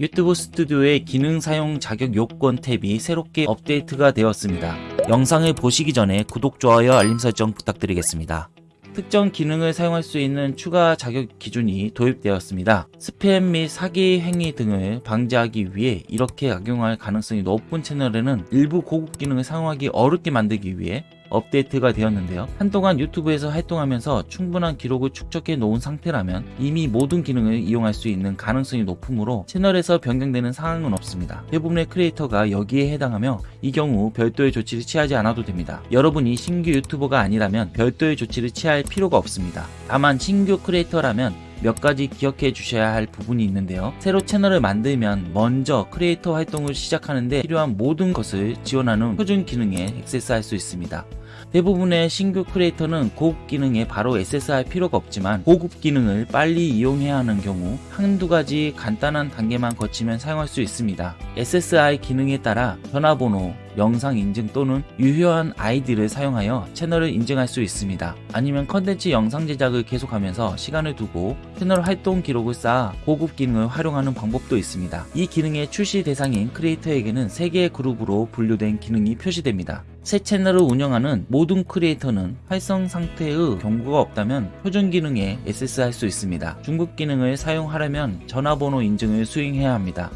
유튜브 스튜디오의 기능 사용 자격 요건 탭이 새롭게 업데이트가 되었습니다. 영상을 보시기 전에 구독, 좋아요, 알림 설정 부탁드리겠습니다. 특정 기능을 사용할 수 있는 추가 자격 기준이 도입되었습니다. 스팸 및 사기 행위 등을 방지하기 위해 이렇게 악용할 가능성이 높은 채널에는 일부 고급 기능을 사용하기 어렵게 만들기 위해 업데이트가 되었는데요. 한동안 유튜브에서 활동하면서 충분한 기록을 축적해 놓은 상태라면 이미 모든 기능을 이용할 수 있는 가능성이 높으므로 채널에서 변경되는 상황은 없습니다. 대부분의 크리에이터가 여기에 해당하며 이 경우 별도의 조치를 취하지 않아도 됩니다. 여러분이 신규 유튜버가 아니라면 별도의 조치를 취할 필요가 없습니다. 다만 신규 크리에이터라면 몇 가지 기억해 주셔야 할 부분이 있는데요. 새로 채널을 만들면 먼저 크리에이터 활동을 시작하는데 필요한 모든 것을 지원하는 표준 기능에 액세스할 수 있습니다. 대부분의 신규 크리에이터는 고급 기능에 바로 액세스할 필요가 없지만 고급 기능을 빨리 이용해야 하는 경우 한두 가지 간단한 단계만 거치면 사용할 수 있습니다. SSI 기능에 따라 전화번호, 영상 인증 또는 유효한 아이디를 사용하여 채널을 인증할 수 있습니다. 아니면 컨텐츠 영상 제작을 계속하면서 시간을 두고 채널 활동 기록을 쌓아 고급 기능을 활용하는 방법도 있습니다. 이 기능의 출시 대상인 크리에이터에게는 3개의 그룹으로 분류된 기능이 표시됩니다. 새 채널을 운영하는 모든 크리에이터는 활성 상태의 경고가 없다면 표준 기능에 액세스할 수 있습니다. 중급 기능을 사용하려면 전화번호 인증을 수행해야 합니다.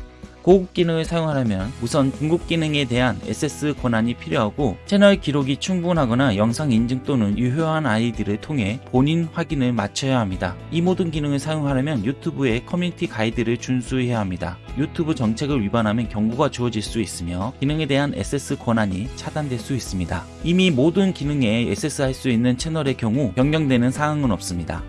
고급 기능을 사용하려면 우선 중급 기능에 대한 액세스 권한이 필요하고 채널 기록이 충분하거나 영상 인증 또는 유효한 아이디를 통해 본인 확인을 마쳐야 합니다. 이 모든 기능을 사용하려면 유튜브의 커뮤니티 가이드를 준수해야 합니다. 유튜브 정책을 위반하면 경고가 주어질 수 있으며 기능에 대한 액세스 권한이 차단될 수 있습니다. 이미 모든 기능에 액세스할 수 있는 채널의 경우 변경되는 사항은 없습니다.